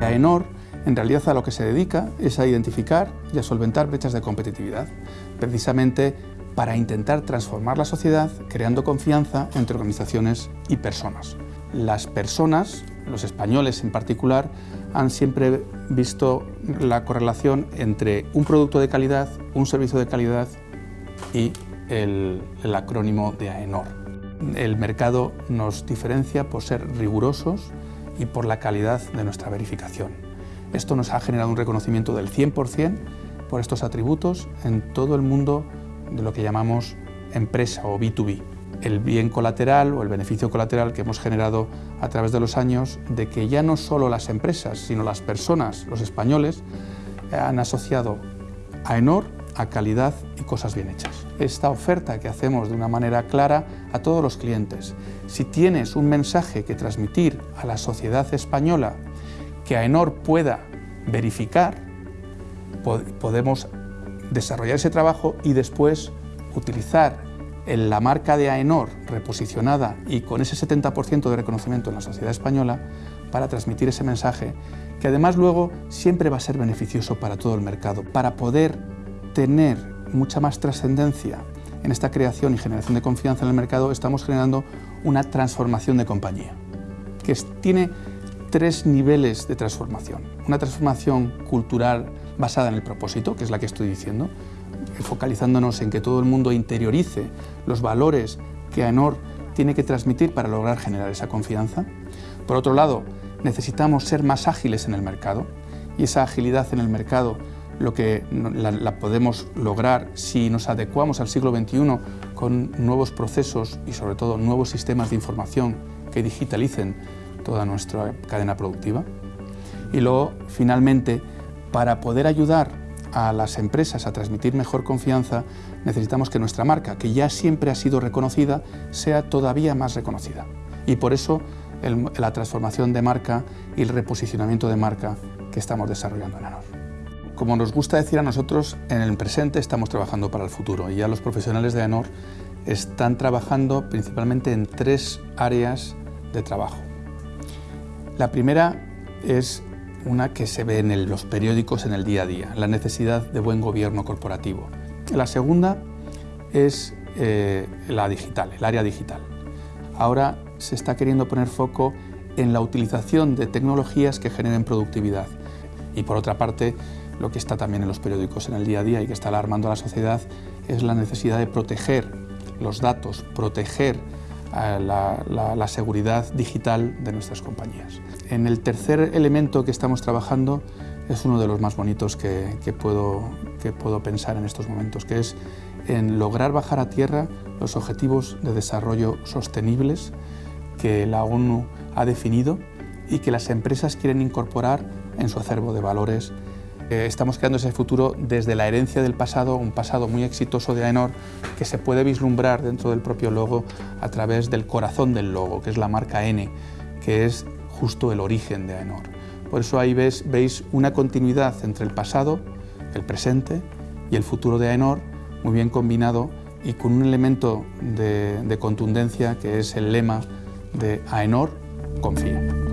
AENOR en realidad a lo que se dedica es a identificar y a solventar brechas de competitividad, precisamente para intentar transformar la sociedad creando confianza entre organizaciones y personas. Las personas, los españoles en particular, han siempre visto la correlación entre un producto de calidad, un servicio de calidad y el, el acrónimo de AENOR. El mercado nos diferencia por ser rigurosos y por la calidad de nuestra verificación. Esto nos ha generado un reconocimiento del 100% por estos atributos en todo el mundo de lo que llamamos empresa o B2B. El bien colateral o el beneficio colateral que hemos generado a través de los años de que ya no solo las empresas, sino las personas, los españoles, han asociado a ENOR a calidad y cosas bien hechas. Esta oferta que hacemos de una manera clara a todos los clientes. Si tienes un mensaje que transmitir a la sociedad española que AENOR pueda verificar, podemos desarrollar ese trabajo y después utilizar la marca de AENOR reposicionada y con ese 70% de reconocimiento en la sociedad española para transmitir ese mensaje que además luego siempre va a ser beneficioso para todo el mercado, para poder tener mucha más trascendencia en esta creación y generación de confianza en el mercado, estamos generando una transformación de compañía, que tiene tres niveles de transformación. Una transformación cultural basada en el propósito, que es la que estoy diciendo, focalizándonos en que todo el mundo interiorice los valores que AENOR tiene que transmitir para lograr generar esa confianza. Por otro lado, necesitamos ser más ágiles en el mercado y esa agilidad en el mercado lo que la, podemos lograr si nos adecuamos al siglo XXI con nuevos procesos y sobre todo nuevos sistemas de información que digitalicen toda nuestra cadena productiva. Y luego, finalmente, para poder ayudar a las empresas a transmitir mejor confianza, necesitamos que nuestra marca, que ya siempre ha sido reconocida, sea todavía más reconocida. Y por eso la transformación de marca y el reposicionamiento de marca que estamos desarrollando en ANOR. Como nos gusta decir a nosotros, en el presente estamos trabajando para el futuro y ya los profesionales de ANOR están trabajando principalmente en tres áreas de trabajo. La primera es una que se ve en los periódicos en el día a día, la necesidad de buen gobierno corporativo. La segunda es eh, la digital, el área digital. Ahora se está queriendo poner foco en la utilización de tecnologías que generen productividad. Y por otra parte, lo que está también en los periódicos en el día a día y que está alarmando a la sociedad es la necesidad de proteger los datos, proteger la, seguridad digital de nuestras compañías. En el tercer elemento que estamos trabajando es uno de los más bonitos que, puedo, que puedo pensar en estos momentos, que es en lograr bajar a tierra los objetivos de desarrollo sostenibles que la ONU ha definido y que las empresas quieren incorporar en su acervo de valores eh, estamos creando ese futuro desde la herencia del pasado, un pasado muy exitoso de AENOR que se puede vislumbrar dentro del propio logo a través del corazón del logo, que es la marca N, que es justo el origen de AENOR. Por eso ahí veis una continuidad entre el pasado, el presente y el futuro de AENOR, muy bien combinado y con un elemento de, de contundencia que es el lema de AENOR, confía.